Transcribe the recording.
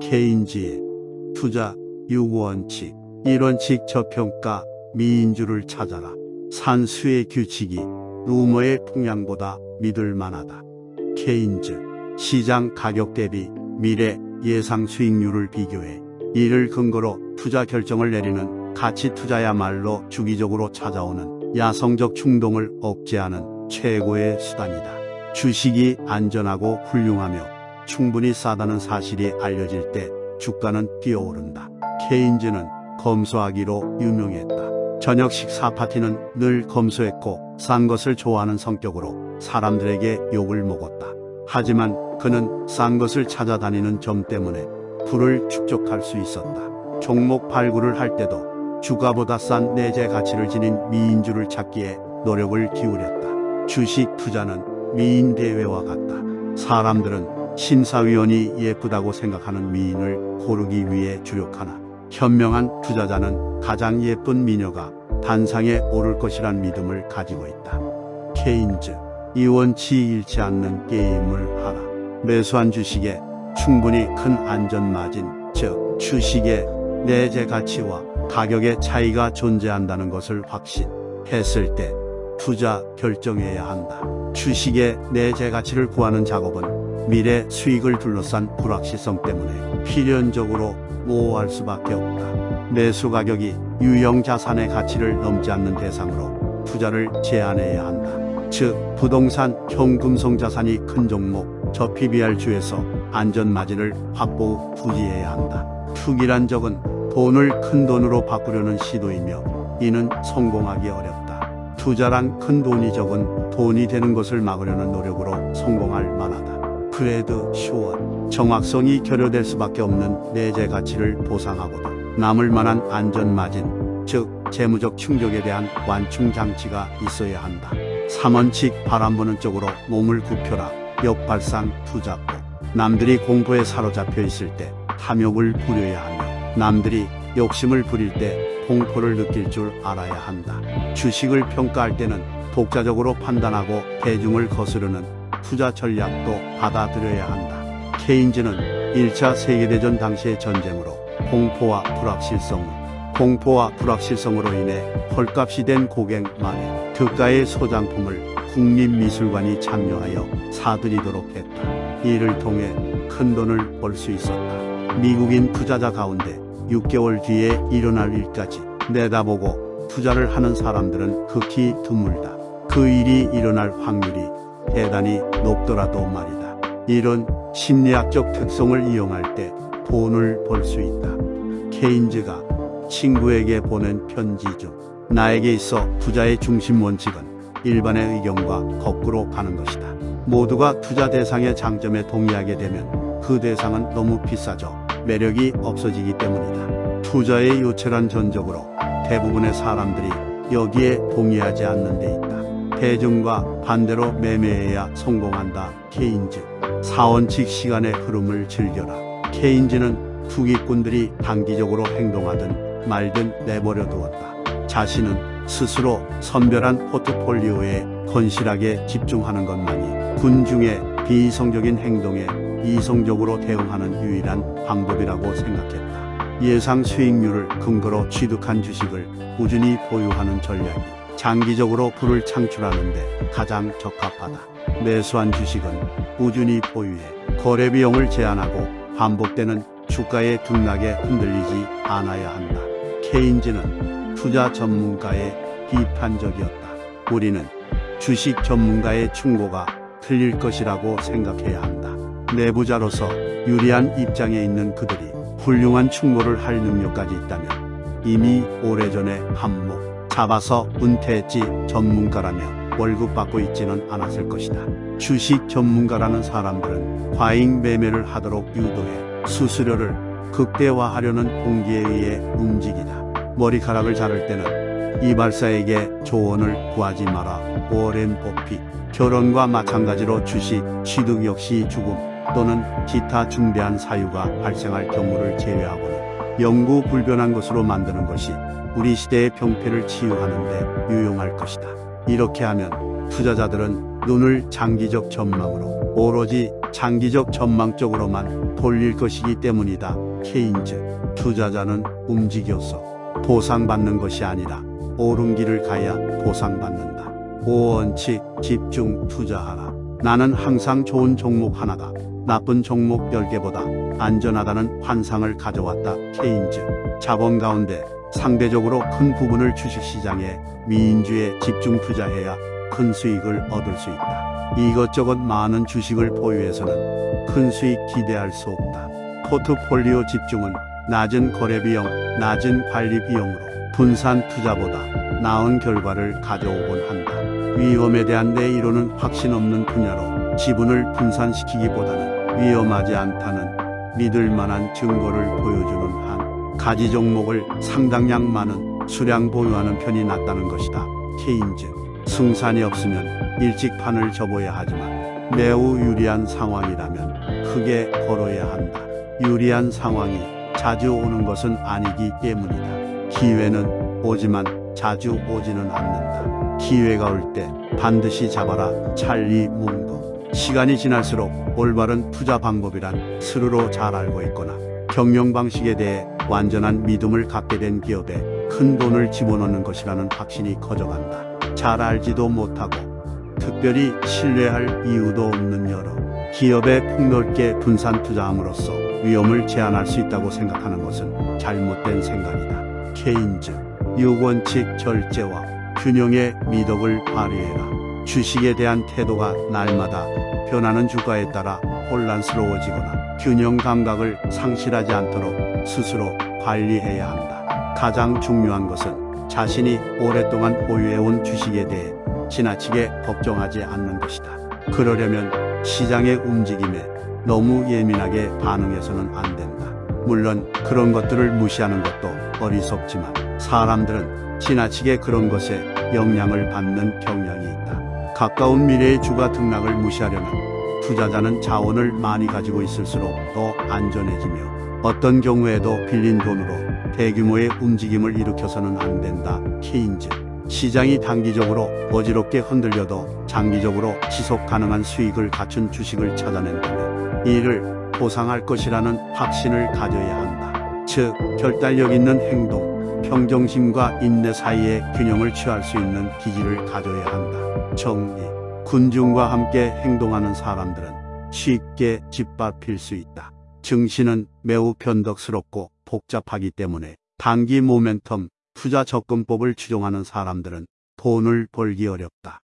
케인지의 투자 유구원칙 1원칙 저평가 미인주를 찾아라. 산수의 규칙이 루머의 풍향보다 믿을 만하다. 케인즈 시장 가격 대비 미래 예상 수익률을 비교해 이를 근거로 투자 결정을 내리는 가치 투자야말로 주기적으로 찾아오는 야성적 충동을 억제하는 최고의 수단이다. 주식이 안전하고 훌륭하며 충분히 싸다는 사실이 알려질 때 주가는 뛰어오른다. 케인즈는 검소하기로 유명했다. 저녁 식사 파티는 늘 검소했고 싼 것을 좋아하는 성격으로 사람들에게 욕을 먹었다. 하지만 그는 싼 것을 찾아다니는 점 때문에 부를 축적할 수 있었다. 종목 발굴을 할 때도 주가보다 싼 내재 가치를 지닌 미인주를 찾기에 노력을 기울였다. 주식 투자는 미인 대회와 같다. 사람들은 심사위원이 예쁘다고 생각하는 미인을 고르기 위해 주력하나 현명한 투자자는 가장 예쁜 미녀가 단상에 오를 것이란 믿음을 가지고 있다. 케인즈 이원치 잃지 않는 게임을 하라. 매수한 주식에 충분히 큰 안전 마진, 즉 주식의 내재 가치와 가격의 차이가 존재한다는 것을 확신했을 때 투자 결정해야 한다. 주식의 내재 가치를 구하는 작업은 미래 수익을 둘러싼 불확실성 때문에 필연적으로 모호할 수밖에 없다. 매수 가격이 유형 자산의 가치를 넘지 않는 대상으로 투자를 제한해야 한다. 즉 부동산, 현금성 자산이 큰 종목, 저 PBR 주에서 안전 마진을 확보 부지해야 한다. 투기란 적은 돈을 큰 돈으로 바꾸려는 시도이며 이는 성공하기 어렵다. 투자란 큰 돈이 적은 돈이 되는 것을 막으려는 노력으로 성공할 만하다. 그래도 시원, 정확성이 결여될 수밖에 없는 내재 가치를 보상하고도 남을 만한 안전 마진, 즉 재무적 충격에 대한 완충 장치가 있어야 한다. 3원칙 바람 부는 쪽으로 몸을 굽혀라. 역발상 투잡고 남들이 공포에 사로잡혀 있을 때 탐욕을 부려야 하며 남들이 욕심을 부릴 때 공포를 느낄 줄 알아야 한다. 주식을 평가할 때는 독자적으로 판단하고 대중을 거스르는 투자 전략도 받아들여야 한다. 케인즈는 1차 세계대전 당시의 전쟁으로 공포와 불확실성, 공포와 불확실성으로 인해 헐값이 된 고객 만에 그가의 소장품을 국립미술관이 참여하여 사들이도록 했다. 이를 통해 큰 돈을 벌 수 있었다. 미국인 투자자 가운데 6개월 뒤에 일어날 일까지 내다보고 투자를 하는 사람들은 극히 드물다. 그 일이 일어날 확률이 대단히 높더라도 말이다. 이런 심리학적 특성을 이용할 때 돈을 벌 수 있다. 케인즈가 친구에게 보낸 편지 중 나에게 있어 투자의 중심 원칙은 일반의 의견과 거꾸로 가는 것이다. 모두가 투자 대상의 장점에 동의하게 되면 그 대상은 너무 비싸져 매력이 없어지기 때문이다. 투자의 요체란 전적으로 대부분의 사람들이 여기에 동의하지 않는 데 있다. 대중과 반대로 매매해야 성공한다. 케인즈. 사원칙 시간의 흐름을 즐겨라. 케인즈는 투기꾼들이 단기적으로 행동하든 말든 내버려 두었다. 자신은 스스로 선별한 포트폴리오에 건실하게 집중하는 것만이 군중의 비이성적인 행동에 이성적으로 대응하는 유일한 방법이라고 생각했다. 예상 수익률을 근거로 취득한 주식을 꾸준히 보유하는 전략이 장기적으로 부를 창출하는데 가장 적합하다. 매수한 주식은 꾸준히 보유해 거래 비용을 제한하고 반복되는 주가의 등락에 흔들리지 않아야 한다. 케인즈는 투자 전문가의 비판적이었다. 우리는 주식 전문가의 충고가 틀릴 것이라고 생각해야 한다. 내부자로서 유리한 입장에 있는 그들이 훌륭한 충고를 할 능력까지 있다면 이미 오래전에 한몫 잡아서 은퇴했지 전문가라며 월급 받고 있지는 않았을 것이다. 주식 전문가라는 사람들은 과잉 매매를 하도록 유도해 수수료를 극대화하려는 동기에 의해 움직이다. 머리카락을 자를 때는 이발사에게 조언을 구하지 마라. 오렌 버핏 결혼과 마찬가지로 주식 취득 역시 죽음 또는 기타 중대한 사유가 발생할 경우를 제외하고는 영구 불변한 것으로 만드는 것이 우리 시대의 병폐를 치유하는 데 유용할 것이다. 이렇게 하면 투자자들은 눈을 장기적 전망으로 오로지 장기적 전망 쪽으로만 돌릴 것이기 때문이다. 케인즈 투자자는 움직여서 보상받는 것이 아니라 옳은 길을 가야 보상받는다. 5원칙 집중 투자하라. 나는 항상 좋은 종목 하나가 나쁜 종목 10개보다 안전하다는 환상을 가져왔다. 케인즈 자본 가운데 상대적으로 큰 부분을 주식시장에 미인주에 집중 투자해야 큰 수익을 얻을 수 있다. 이것저것 많은 주식을 보유해서는 큰 수익 기대할 수 없다. 포트폴리오 집중은 낮은 거래 비용, 낮은 관리 비용으로 분산 투자보다 나은 결과를 가져오곤 한다. 위험에 대한 내 이론은 확신 없는 분야로 지분을 분산시키기보다는 위험하지 않다는 믿을 만한 증거를 보여주는 한 가지 종목을 상당량 많은 수량 보유하는 편이 낫다는 것이다. 케인즈 승산이 없으면 일찍 판을 접어야 하지만 매우 유리한 상황이라면 크게 걸어야 한다. 유리한 상황이 자주 오는 것은 아니기 때문이다. 기회는 오지만 자주 오지는 않는다. 기회가 올 때 반드시 잡아라. 찰리 문거. 시간이 지날수록 올바른 투자 방법이란 스스로 잘 알고 있거나 경영 방식에 대해 완전한 믿음을 갖게 된 기업에 큰 돈을 집어넣는 것이라는 확신이 커져간다. 잘 알지도 못하고 특별히 신뢰할 이유도 없는 여러 기업에 폭넓게 분산 투자함으로써 위험을 제한할 수 있다고 생각하는 것은 잘못된 생각이다. 케인즈 6원칙 절제와 균형의 미덕을 발휘해라. 주식에 대한 태도가 날마다 변하는 주가에 따라 혼란스러워지거나 균형 감각을 상실하지 않도록 스스로 관리해야 한다. 가장 중요한 것은 자신이 오랫동안 보유해온 주식에 대해 지나치게 걱정하지 않는 것이다. 그러려면 시장의 움직임에 너무 예민하게 반응해서는 안 된다. 물론 그런 것들을 무시하는 것도 어리석지만 사람들은 지나치게 그런 것에 영향을 받는 경향이 있다. 가까운 미래의 주가 등락을 무시하려면 투자자는 자원을 많이 가지고 있을수록 더 안전해지며 어떤 경우에도 빌린 돈으로 대규모의 움직임을 일으켜서는 안 된다. 케인즈 시장이 단기적으로 어지럽게 흔들려도 장기적으로 지속 가능한 수익을 갖춘 주식을 찾아낸다면 이를 보상할 것이라는 확신을 가져야 한다. 즉, 결단력 있는 행동, 평정심과 인내 사이의 균형을 취할 수 있는 기질을 가져야 한다. 정리. 군중과 함께 행동하는 사람들은 쉽게 짓밟힐 수 있다. 증시는 매우 변덕스럽고 복잡하기 때문에 단기 모멘텀 투자 접근법을 추종하는 사람들은 돈을 벌기 어렵다.